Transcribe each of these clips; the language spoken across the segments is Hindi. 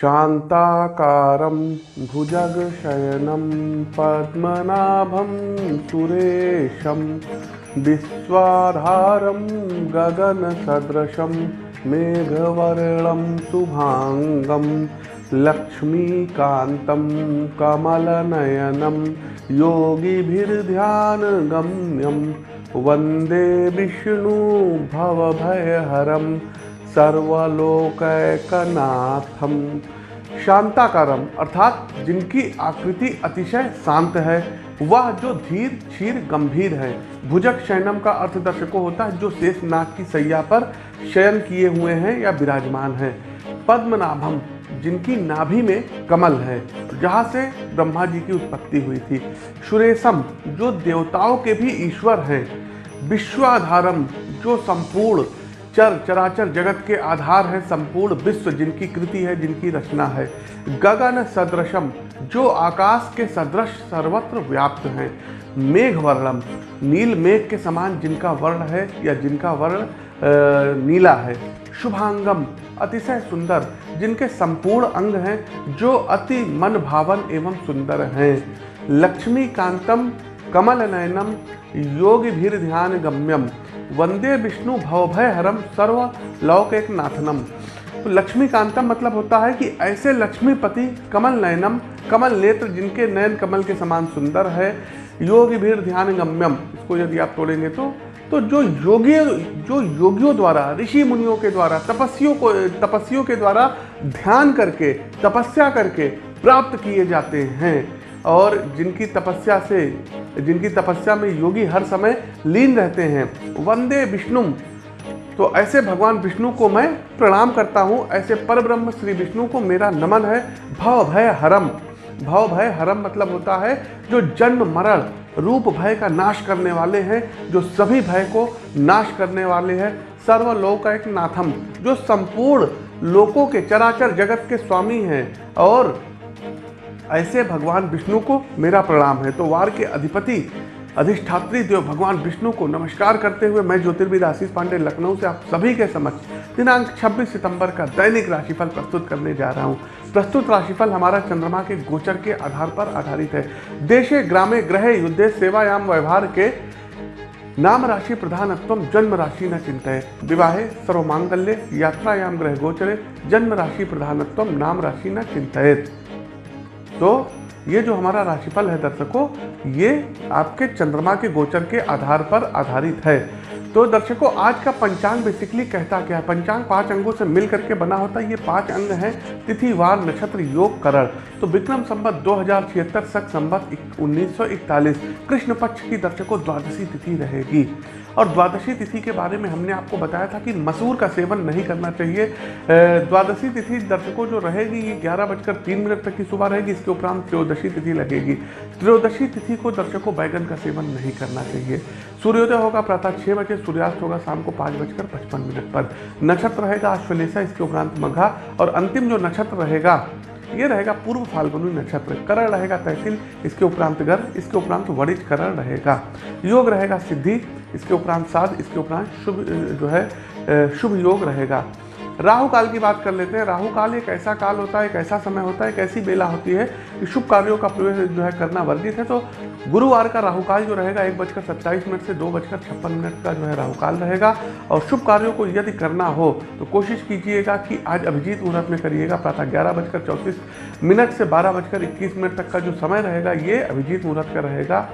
शान्ताकारं सुरेशं विश्वाधारं गगनसदृशं मेघवर्णं शुभाङ्गं लक्ष्मीकान्तं कमलनयनं योगिभिर्ध्यानगम्यं वंदे विष्णु भवभयहरं सर्वलोकैकनाथम। शांताकारम, अर्थात जिनकी आकृति अतिशय शांत है, वह जो धीर, क्षीर, गंभीर है। भुजक शयनम का अर्थ दर्शकों होता है जो शेष नाग की सैया पर शयन किए हुए हैं या विराजमान है। पद्मनाभम, जिनकी नाभि में कमल है, जहाँ से ब्रह्मा जी की उत्पत्ति हुई थी। सुरेशम, जो देवताओं के भी ईश्वर हैं। विश्वाधारम, जो संपूर्ण चर चराचर जगत के आधार है संपूर्ण विश्व, जिनकी कृति है, जिनकी रचना है। गगन सदृशम, जो आकाश के सदृश सर्वत्र व्याप्त हैं। मेघ वर्णम, नील मेघ के समान जिनका वर्ण है या जिनका वर्ण नीला है। शुभांगम, अतिशय सुंदर, जिनके संपूर्ण अंग हैं, जो अति मन भावन एवं सुंदर हैं। लक्ष्मीकांतम कमल नयनम योगी भीर ध्यान गम्यम वंदे विष्णु भवभय हरम सर्व लौक एक नाथनम तो लक्ष्मीकांतम मतलब होता है कि ऐसे लक्ष्मीपति कमल नयनम, कमल नेत्र जिनके नयन कमल के समान सुंदर है योगी भीड़ ध्यान गम्यम इसको यदि आप तोड़ेंगे तो तो जो योगी, जो योगियों द्वारा, ऋषि मुनियों के द्वारा तपस्वियों को तपस्वियों के द्वारा ध्यान करके, तपस्या करके प्राप्त किए जाते हैं। और जिनकी तपस्या से, जिनकी तपस्या में योगी हर समय लीन रहते हैं। वंदे विष्णु तो ऐसे भगवान विष्णु को मैं प्रणाम करता हूँ। ऐसे पर ब्रह्म श्री विष्णु को मेरा नमन है। भव भय हरम। भव भय हरम मतलब होता है जो जन्म मरण, रूप भय का नाश करने वाले हैं, जो सभी भय को नाश करने वाले हैं। सर्वलोक एक नाथम, जो संपूर्ण लोकों के चराचर जगत के स्वामी हैं और ऐसे भगवान विष्णु को मेरा प्रणाम है। तो वार के अधिपति, अधिष्ठात्री देव भगवान विष्णु को नमस्कार करते हुए मैं ज्योतिर्विद आशीष पांडे लखनऊ से आप सभी के समक्ष दिनांक 26 सितंबर का दैनिक राशिफल प्रस्तुत करने जा रहा हूँ। प्रस्तुत राशिफल हमारा चंद्रमा के गोचर के आधार पर आधारित है। देशे, ग्रामे, ग्रह, युद्धे, सेवायाम, व्यवहार के नाम राशि प्रधानत्व जन्म राशि न चिंतय। विवाहे, सर्वमांगल्य, यात्रायाम, ग्रह गोचरे जन्म राशि प्रधानत्व नाम राशि न चिंतित तो ये जो हमारा राशिफल है दर्शकों, ये आपके चंद्रमा के गोचर के आधार पर आधारित है। तो दर्शकों, आज का पंचांग बेसिकली कहता क्या है? पंचांग पाँच अंगों से मिल करके बना होता है। ये पाँच अंग हैं तिथि वार नक्षत्र, योग, करण। तो विक्रम संबत दो हज़ार छिहत्तर, सख संबत उन्नीस कृष्ण पक्ष की दर्शकों, द्वादशी तिथि रहेगी। और द्वादशी तिथि के बारे में हमने आपको बताया था कि मसूर का सेवन नहीं करना चाहिए। द्वादशी तिथि दर्शकों, जो रहेगी, ये ग्यारह बजकर तीन मिनट तक की सुबह रहेगी। इसके उपरांत त्रयोदशी तिथि लगेगी। त्रयोदशी तिथि को दर्शकों, बैगन का सेवन नहीं करना चाहिए। सूर्योदय होगा प्रातः छः बजे सूर्यास्त होगा शाम को पाँच बजकर पचपन मिनट पर। नक्षत्र रहेगा अश्वलेषा इसके उपरांत मघा और अंतिम जो नक्षत्र रहेगा, ये रहेगा पूर्व फाल्गुनी नक्षत्र। करण रहेगा तहसील, इसके उपरांत घर, इसके उपरांत वरिज करण रहेगा। योग रहेगा सिद्धि, इसके उपरांत साध, इसके उपरांत शुभ जो है शुभ योग रहेगा। राहु काल की बात कर लेते हैं। राहु काल एक ऐसा काल होता है, एक ऐसा समय होता है, एक ऐसी बेला होती है कि शुभ कार्यों का प्रवेश जो है करना वर्जित है। तो गुरुवार का राहु काल जो रहेगा, एक बजकर सत्ताईस मिनट से दो बजकर छप्पन मिनट का जो है राहु काल रहेगा। और शुभ कार्यों को यदि करना हो तो कोशिश कीजिएगा कि आज अभिजीत मुहूर्त में करिएगा। प्रातः ग्यारह बजकर चौंतीस मिनट से बारह बजकर इक्कीस मिनट तक का जो समय रहेगा, ये अभिजीत मुहूर्त का रहेगा।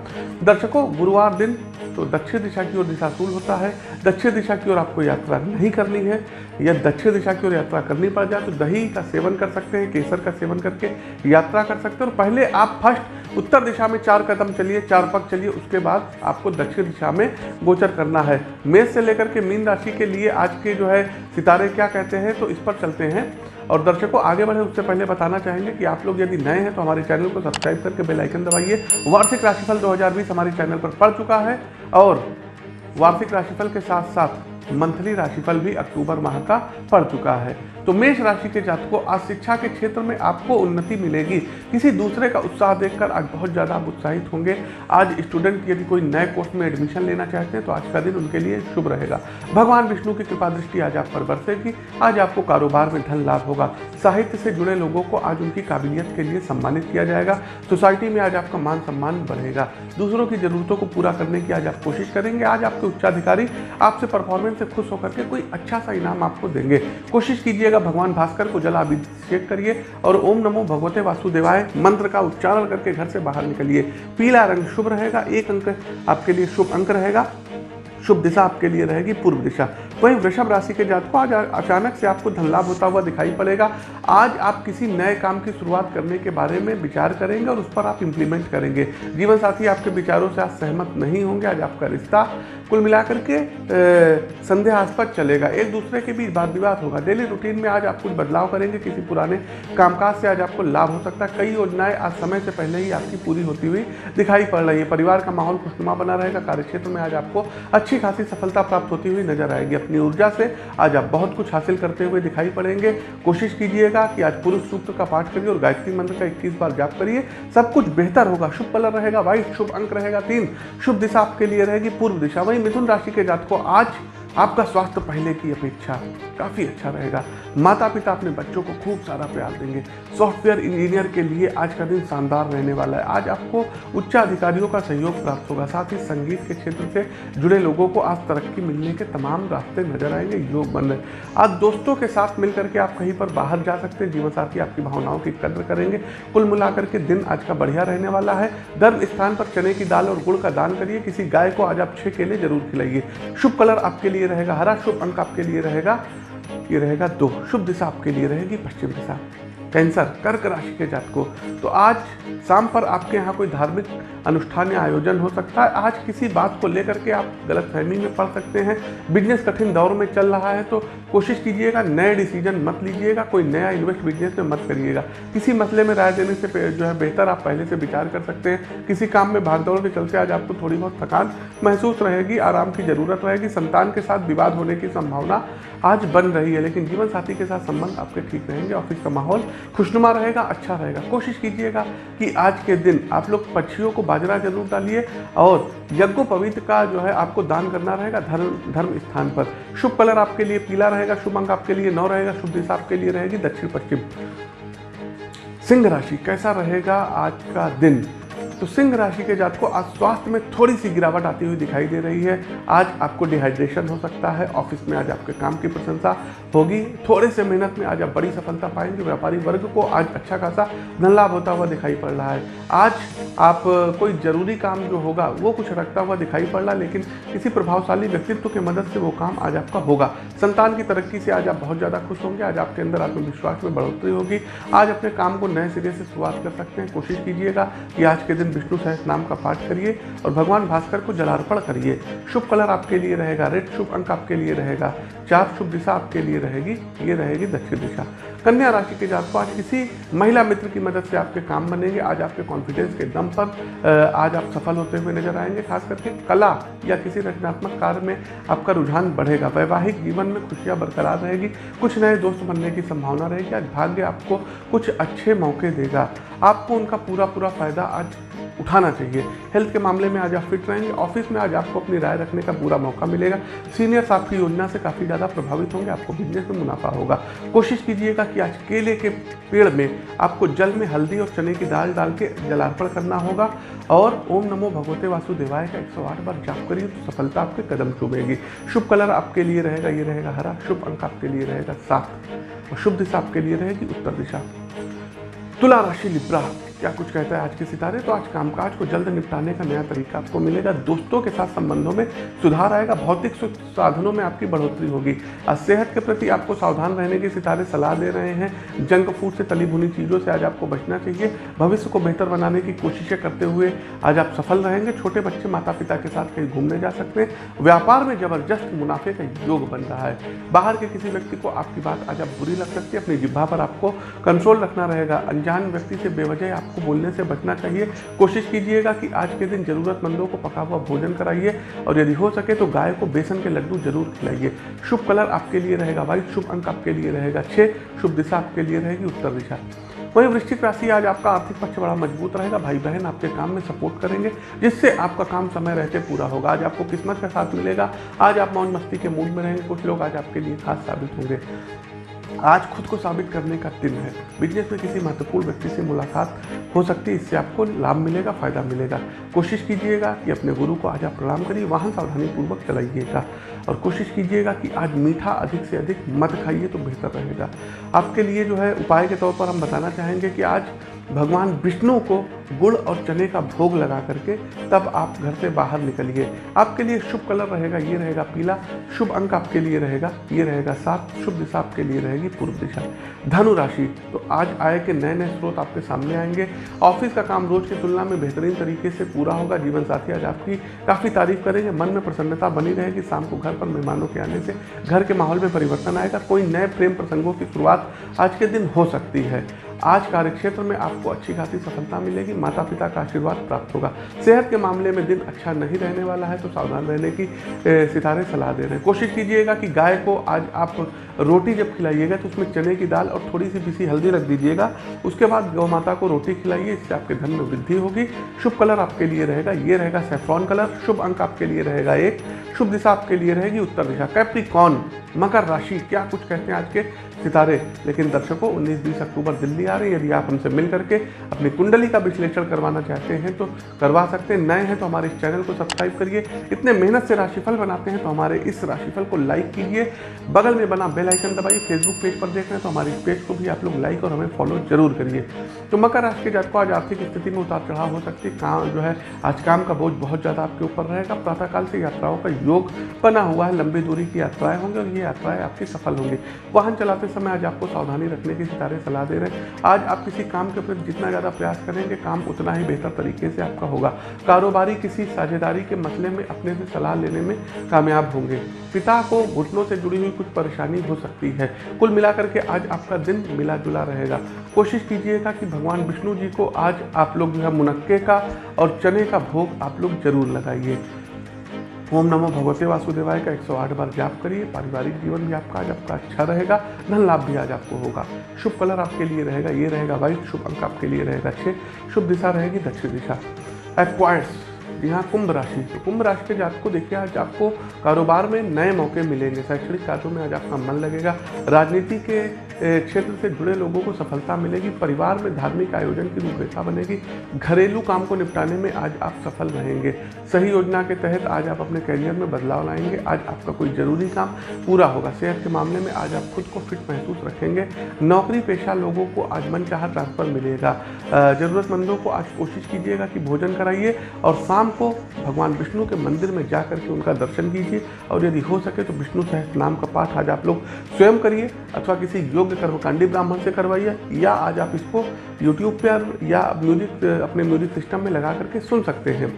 दर्शकों, गुरुवार दिन तो दक्षिण दिशा की ओर दिशाशूल होता है, दक्षिण दिशा की ओर आपको यात्रा नहीं करनी है। या दक्षिण दिशा की ओर यात्रा करनी पड़ जाए तो दही का सेवन कर सकते हैं, केसर का सेवन करके यात्रा कर सकते हैं। और पहले आप फ़र्स्ट उत्तर दिशा में चार कदम चलिए, चार पग चलिए, उसके बाद आपको दक्षिण दिशा में गोचर करना है। मेष से लेकर के मीन राशि के लिए आज के जो है सितारे क्या कहते हैं तो इस पर चलते हैं। और दर्शकों, आगे बढ़े, उससे पहले बताना चाहेंगे कि आप लोग यदि नए हैं तो हमारे चैनल को सब्सक्राइब करके बेल आइकन दबाइए। वार्षिक राशिफल 2020 हमारे चैनल पर पड़ चुका है। और वार्षिक राशिफल के साथ साथ मंथली राशिफल भी अक्टूबर माह का पड़ चुका है। तो मेष राशि के जातकों, आज शिक्षा के क्षेत्र में आपको उन्नति मिलेगी। किसी दूसरे का उत्साह देखकर आज बहुत ज़्यादा आप उत्साहित होंगे। आज स्टूडेंट यदि कोई नए कोर्स में एडमिशन लेना चाहते हैं तो आज का दिन उनके लिए शुभ रहेगा। भगवान विष्णु की कृपा दृष्टि आज आप पर बरसेगी। आज आपको कारोबार में धन लाभ होगा। साहित्य से जुड़े लोगों को आज उनकी काबिलियत के लिए सम्मानित किया जाएगा। सोसाइटी में आज आपका मान सम्मान बढ़ेगा। दूसरों की जरूरतों को पूरा करने की आज आप कोशिश करेंगे। आज आपके उच्चाधिकारी आपसे परफॉर्मेंस से खुश होकर के कोई अच्छा सा इनाम आपको देंगे। कोशिश कीजिएगा भगवान भास्कर को जलाभिषेक करिए और ओम नमो भगवते वासुदेवाय मंत्र का उच्चारण करके घर से बाहर निकलिए। पीला रंग शुभ रहेगा, एक अंक आपके लिए शुभ अंक रहेगा, शुभ दिशा आपके लिए रहेगी पूर्व दिशा। वहीं वृषभ राशि के जातकों, आज अचानक से आपको धन लाभ होता हुआ दिखाई पड़ेगा। आज आप किसी नए काम की शुरुआत करने के बारे में विचार करेंगे और उस पर आप इंप्लीमेंट करेंगे। जीवन साथी, आपके विचारों से आज सहमत नहीं होंगे। आज आपका रिश्ता कुल मिलाकर के संदेहास्पद चलेगा। एक दूसरे के बीच वाद विवाद होगा। डेली रूटीन में आज आप कुछ बदलाव करेंगे। किसी पुराने कामकाज से आज आपको लाभ हो सकता है। कई योजनाएँ आज समय से पहले ही आपकी पूरी होती हुई दिखाई पड़ रही है। परिवार का माहौल खुशनुमा बना रहेगा। कार्यक्षेत्र में आज आपको अच्छी खासी सफलता प्राप्त होती हुई नज़र आएगी। अपनी ऊर्जा से आज आप बहुत कुछ हासिल करते हुए दिखाई पड़ेंगे। कोशिश कीजिएगा कि आज पुरुष सूत्र का पाठ करिए और गायत्री मंत्र का इक्कीस बार जाप करिए। सब कुछ बेहतर होगा। शुभ कलर रहेगा। व्हाइट शुभ अंक रहेगा तीन। शुभ दिशा आपके लिए रहेगी। पूर्व दिशा। वही मिथुन राशि के जात को आज आपका स्वास्थ्य पहले की अपेक्षा काफ़ी अच्छा रहेगा। माता पिता अपने बच्चों को खूब सारा प्यार देंगे। सॉफ्टवेयर इंजीनियर के लिए आज का दिन शानदार रहने वाला है। आज आपको उच्च अधिकारियों का सहयोग प्राप्त होगा। साथ ही संगीत के क्षेत्र से जुड़े लोगों को आज तरक्की मिलने के तमाम रास्ते नज़र आएँगे। योग बन रहे आज दोस्तों के साथ मिलकर के आप कहीं पर बाहर जा सकते हैं। जीवन साथी आपकी भावनाओं की कद्र करेंगे। कुल मिलाकर के दिन आज का बढ़िया रहने वाला है। धर्म स्थान पर चने की दाल और गुड़ का दान करिए। किसी गाय को आज आप छः केले ज़रूर खिलाइए। शुभ कलर आपके लिए रहेगा। हरा शुभ अंक आपके लिए रहेगा। ये रहेगा दो शुभ दिशा आपके लिए रहेगी पश्चिम दिशा। कैंसर, कर्क राशि के जात को। तो आज शाम पर आपके यहाँ कोई धार्मिक अनुष्ठान या आयोजन हो सकता है। आज किसी बात को लेकर के आप गलत फहमी में पड़ सकते हैं। बिज़नेस कठिन दौर में चल रहा है तो कोशिश कीजिएगा, नए डिसीज़न मत लीजिएगा, कोई नया इन्वेस्ट बिज़नेस में मत करिएगा। किसी मसले में राय देने से जो है बेहतर आप पहले से विचार कर सकते हैं। किसी काम में भागदौड़ के चलते आज आपको थोड़ी बहुत थकान महसूस रहेगी, आराम की ज़रूरत रहेगी, संतान के साथ विवाद होने की संभावना आज बन रही है, लेकिन जीवन साथी के साथ संबंध आपके ठीक रहेंगे, ऑफ़िस का माहौल खुशनुमा रहेगा अच्छा रहेगा। कोशिश कीजिएगा कि आज के दिन आप लोग पक्षियों को बाजरा ज़रूर डालिए और यज्ञ पवित्र का जो है आपको दान करना रहेगा धर्म धर्म स्थान पर। शुभ कलर आपके लिए पीला रहेगा शुभ अंक आपके लिए नौ रहेगा, शुभ दिशा आपके लिए रहेगी दक्षिण पश्चिम सिंह राशि, कैसा रहेगा आज का दिन? तो सिंह राशि के जात को आज स्वास्थ्य में थोड़ी सी गिरावट आती हुई दिखाई दे रही है। आज आपको डिहाइड्रेशन हो सकता है ऑफ़िस में आज आपके काम की प्रशंसा होगी। थोड़े से मेहनत में आज आप बड़ी सफलता पाएँगे। व्यापारी वर्ग को आज अच्छा खासा धन लाभ होता हुआ दिखाई पड़ रहा है। आज आप कोई ज़रूरी काम जो होगा, वो कुछ रखता हुआ दिखाई पड़ रहा है, लेकिन किसी प्रभावशाली व्यक्तित्व की मदद से वो काम आज आपका होगा। संतान की तरक्की से आज आप बहुत ज़्यादा खुश होंगे। आज आपके अंदर आत्मविश्वास में बढ़ोतरी होगी। आज अपने काम को नए सिरे से शुरुआत कर सकते हैं। कोशिश कीजिएगा कि आज के दिन दिन विष्णु सहस नाम का पाठ करिए और भगवान भास्कर को जलार्पण करिए। शुभ कलर आपके लिए रहेगा रेड शुभ अंक आपके लिए रहेगा, चार शुभ दिशा आपके लिए रहेगी, ये रहेगी दक्षिण दिशा। कन्या राशि के जातकों, आज किसी महिला मित्र की मदद से आपके काम बनेंगे, आज आपके कॉन्फिडेंस के दम पर आज आप सफल होते हुए नज़र आएँगे, खास करके कला या किसी रचनात्मक कार्य में आपका रुझान बढ़ेगा। वैवाहिक जीवन में खुशियाँ बरकरार रहेगी, कुछ नए दोस्त बनने की संभावना रहेगी, आज भाग्य आपको कुछ अच्छे मौके देगा। आपको उनका पूरा पूरा फ़ायदा आज उठाना चाहिए। हेल्थ के मामले में आज आप फिट रहेंगे, ऑफ़िस में आज आपको अपनी राय रखने का पूरा मौका मिलेगा। सीनियर्स आपकी योजना से काफ़ी ज़्यादा प्रभावित होंगे, आपको बिज़नेस में मुनाफा होगा। कोशिश कीजिएगा कि आज केले के पेड़ में आपको जल में हल्दी और चने की दाल डाल के जलार्पण करना होगा और ओम नमो भगवते वासुदेवाय का 108 बार जाप करिए तो सफलता आपके कदम चुभेगी शुभ कलर आपके लिए रहेगा, ये रहेगा हरा। शुभ अंक आपके लिए रहेगा सात। और शुभ दिशा आपके लिए रहेगी उत्तर दिशा। तुला राशि लिब्रा क्या कुछ कहता है आज के सितारे? तो आज कामकाज को जल्द निपटाने का नया तरीका आपको मिलेगा। दोस्तों के साथ संबंधों में सुधार आएगा, भौतिक साधनों में आपकी बढ़ोतरी होगी। आज सेहत के प्रति आपको सावधान रहने की सितारे सलाह दे रहे हैं। जंक फ़ूड से तली भुनी चीज़ों से आज आपको बचना चाहिए। भविष्य को बेहतर बनाने की कोशिशें करते हुए आज आप सफल रहेंगे। छोटे बच्चे माता पिता के साथ कहीं घूमने जा सकते हैं। व्यापार में ज़बरदस्त मुनाफे का योग बन रहा है। बाहर के किसी व्यक्ति को आपकी बात आज आप बुरी लग सकती है। अपनी जिब्भा पर आपको कंट्रोल रखना रहेगा। अनजान व्यक्ति से बेवजह आप आपको बोलने से बचना चाहिए। कोशिश कीजिएगा कि आज के दिन ज़रूरतमंदों को पका हुआ भोजन कराइए और यदि हो सके तो गाय को बेसन के लड्डू ज़रूर खिलाइए। शुभ कलर आपके लिए रहेगा वाइट शुभ अंक आपके लिए रहेगा छः शुभ दिशा आपके लिए रहेगी उत्तर दिशा। वही वृश्चिक राशि आज आपका आर्थिक पक्ष बड़ा मज़बूत रहेगा भाई बहन आपके काम में सपोर्ट करेंगे, जिससे आपका काम समय रहते पूरा होगा। आज आपको किस्मत का साथ मिलेगा, आज आप मौज मस्ती के मूड में रहेंगे, कुछ लोग आज आपके लिए खास साबित होंगे। आज खुद को साबित करने का दिन है। बिज़नेस में किसी महत्वपूर्ण व्यक्ति से मुलाकात हो सकती है, इससे आपको लाभ मिलेगा, फ़ायदा मिलेगा। कोशिश कीजिएगा कि अपने गुरु को आज आप प्रणाम करिए वाहन सावधानी पूर्वक चलाइएगा। और कोशिश कीजिएगा कि आज मीठा अधिक से अधिक मत खाइए तो बेहतर रहेगा। आपके लिए जो है उपाय के तौर पर हम बताना चाहेंगे कि आज भगवान विष्णु को गुड़ और चने का भोग लगा करके तब आप घर से बाहर निकलिए। आपके लिए शुभ कलर रहेगा, ये रहेगा पीला। शुभ अंक आपके लिए रहेगा, ये रहेगा सात। शुभ दिशा आपके लिए रहेगी पूर्व दिशा। धनु राशि तो आज आय के नए नए स्रोत आपके सामने आएँगे। ऑफ़िस का काम रोज की तुलना में बेहतरीन तरीके से पूरा होगा। जीवन साथी आज आपकी काफ़ी तारीफ़ करेंगे। मन में प्रसन्नता बनी रहेगी शाम को घर पर मेहमानों के आने से। घर के माहौल में परिवर्तन आएगा। कोई नए प्रेम प्रसंगों की शुरुआत आज के दिन हो सकती है। आज कार्यक्षेत्र में आपको अच्छी खासी सफलता मिलेगी माता पिता का आशीर्वाद प्राप्त होगा। सेहत के मामले में दिन अच्छा नहीं रहने वाला है तो सावधान रहने की सितारे सलाह दे रहे हैं। कोशिश कीजिएगा कि गाय को आज आप रोटी जब खिलाइएगा तो उसमें चने की दाल और थोड़ी सी पिसी हल्दी रख दीजिएगा। उसके बाद गौ माता को रोटी खिलाइए, इससे आपके धन में वृद्धि होगी। शुभ कलर आपके लिए रहेगा, ये रहेगा सेफ्रॉन कलर। शुभ अंक आपके लिए रहेगा एक। शुभ दिशा आपके लिए रहेगी उत्तर दिशा। कैप्रिकॉन मकर राशि क्या कुछ कहते हैं आज के सितारे? लेकिन दर्शकों 19-20 अक्टूबर दिल्ली आ रही है। यदि आप हमसे मिल करके अपनी कुंडली का विश्लेषण करवाना चाहते हैं तो करवा सकते हैं। नए हैं तो हमारे इस चैनल को सब्सक्राइब करिए। इतने मेहनत से राशिफल बनाते हैं तो हमारे इस राशिफल को लाइक कीजिए। बगल में बना बेल आइकन दबाइए, फेसबुक पेज पर देख रहे हैं तो हमारे इस पेज को भी आप लोग लाइक और हमें फॉलो ज़रूर करिए। तो मकर राशि के जातकों, आज आर्थिक स्थिति में उतार चढ़ाव हो सकती है। काम जो है, आज काम का बोझ बहुत ज़्यादा आपके ऊपर रहेगा। प्रातःकाल से यात्राओं का योग बना हुआ है। लंबी दूरी की यात्राएँ होंगी और ये यात्राएँ आपकी सफल होंगी। वाहन चलाते समय आज आपको सावधानी रखने की सितारे सलाह दे रहे हैं। आज आप किसी काम के प्रति जितना ज़्यादा प्रयास करेंगे, काम उतना ही बेहतर तरीके से आपका होगा। कारोबारी किसी साझेदारी के मसले में अपने से सलाह लेने में कामयाब होंगे। पिता को घुटनों से जुड़ी हुई कुछ परेशानी हो सकती है। कुल मिलाकर के आज आपका दिन मिला जुला रहेगा। कोशिश कीजिएगा कि भगवान विष्णु जी को आज आप लोग जो है मुनक्के का और चने का भोग आप लोग ज़रूर लगाइए। ओम नमो भगवते वासुदेवाय का 108 बार जाप करिए, पारिवारिक जीवन भी आपका आज आपका अच्छा रहेगा, धन लाभ भी आज आपको होगा। शुभ कलर आपके लिए रहेगा, ये रहेगा वाइट शुभ अंक आपके लिए रहेगा अच्छे शुभ दिशा रहेगी दक्षिण दिशा। एक्वायर्स यहाँ कुंभ राशि। तो कुंभ राशि के जात को देखिए, आज आपको कारोबार में नए मौके मिलेंगे। शैक्षणिक कार्यों में आज आपका मन लगेगा। राजनीति के क्षेत्र से जुड़े लोगों को सफलता मिलेगी। परिवार में धार्मिक आयोजन की रूपरेखा बनेगी। घरेलू काम को निपटाने में आज आप सफल रहेंगे। सही योजना के तहत आज आप अपने करियर में बदलाव लाएँगे। आज आपका कोई ज़रूरी काम पूरा होगा। सेहत के मामले में आज आप खुद को फिट महसूस रखेंगे। नौकरी पेशा लोगों को आज मन चाह ट्रांसफ़र मिलेगा। ज़रूरतमंदों को आज कोशिश कीजिएगा कि भोजन कराइए और शाम को, भगवान विष्णु के मंदिर में जा करके उनका दर्शन कीजिए और यदि हो सके तो विष्णु सहस्त्र नाम का पाठ आज आप लोग स्वयं करिए अथवा किसी योग्य कर्मकांडी ब्राह्मण से करवाइए या आज आप इसको यूट्यूब पर या म्यूज़िक अपने म्यूज़िक सिस्टम में लगा करके सुन सकते हैं।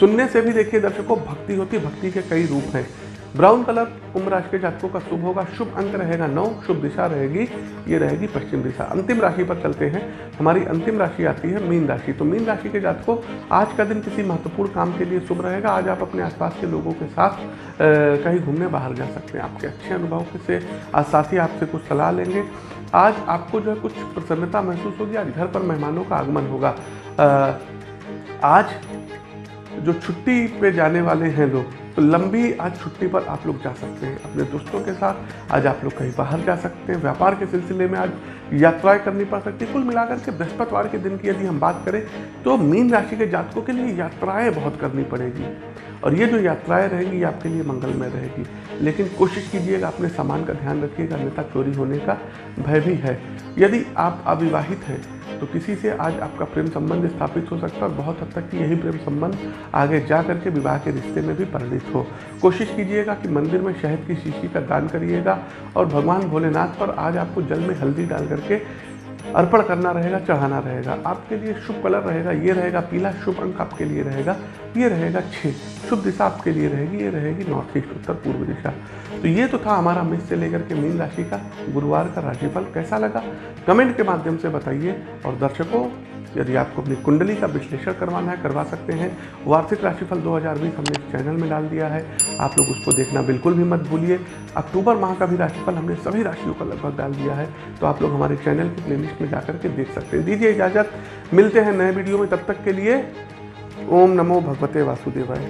सुनने से भी देखिए दर्शकों, भक्ति होती, भक्ति के कई रूप हैं। ब्राउन कलर कुंभ राशि के जातकों का शुभ होगा। शुभ अंक रहेगा नौ, शुभ दिशा रहेगी, ये रहेगी पश्चिम दिशा। अंतिम राशि पर चलते हैं। हमारी अंतिम राशि आती है मीन राशि। तो मीन राशि के जातकों, आज का दिन किसी महत्वपूर्ण काम के लिए शुभ रहेगा। आज आप अपने आसपास के लोगों के साथ कहीं घूमने बाहर जा सकते हैं। आपके अच्छे अनुभव से, आज साथ आपसे कुछ सलाह लेंगे। आज आपको जो है कुछ प्रसन्नता महसूस होगी। आज घर पर मेहमानों का आगमन होगा। आज जो छुट्टी पे जाने वाले हैं लोग तो लंबी आज छुट्टी पर आप लोग जा सकते हैं, अपने दोस्तों के साथ। आज आप लोग कहीं बाहर जा सकते हैं, व्यापार के सिलसिले में आज यात्राएँ करनी पड़ सकती है। कुल मिलाकर के बृहस्पतिवार के दिन की यदि हम बात करें तो मीन राशि के जातकों के लिए यात्राएँ बहुत करनी पड़ेगी। और ये जो यात्राएँ रहेंगी, ये आपके लिए मंगलमय रहेगी। लेकिन कोशिश कीजिएगा, अपने सामान का ध्यान रखिएगा, अन्यथा चोरी होने का भय भी है। यदि आप अविवाहित हैं तो किसी से आज आपका प्रेम संबंध स्थापित हो सकता है और बहुत हद तक कि यही प्रेम संबंध आगे जा करके विवाह के रिश्ते में भी परिणित हो। कोशिश कीजिएगा कि मंदिर में शहद की शीशी का दान करिएगा और भगवान भोलेनाथ पर आज आपको जल में हल्दी डाल करके अर्पण करना रहेगा, चढ़ाना रहेगा। आपके लिए शुभ कलर रहेगा, ये रहेगा पीला, शुभ अंक आपके लिए रहेगा। ये रहेगा छः शुभ दिशा आपके लिए रहेगी, ये रहेगी नॉर्थ ईस्ट उत्तर पूर्व दिशा। तो ये तो था हमारा मिस से लेकर के मीन राशि का, गुरुवार का राशिफल कैसा लगा? कमेंट के माध्यम से बताइए। और दर्शकों, यदि आपको अपनी कुंडली का विश्लेषण करवाना है, करवा सकते हैं। वार्षिक राशिफल 2020 हमने इस चैनल में डाल दिया है। आप लोग उसको देखना बिल्कुल भी मत भूलिए। अक्टूबर माह का भी राशिफल हमने सभी राशियों का लगभग डाल दिया है। तो आप लोग हमारे चैनल की प्लेलिस्ट में जाकर के देख सकते हैं। दीजिए इजाज़त। मिलते हैं नए वीडियो में। तब तक के लिए ओम नमो भगवते वासुदेवाय।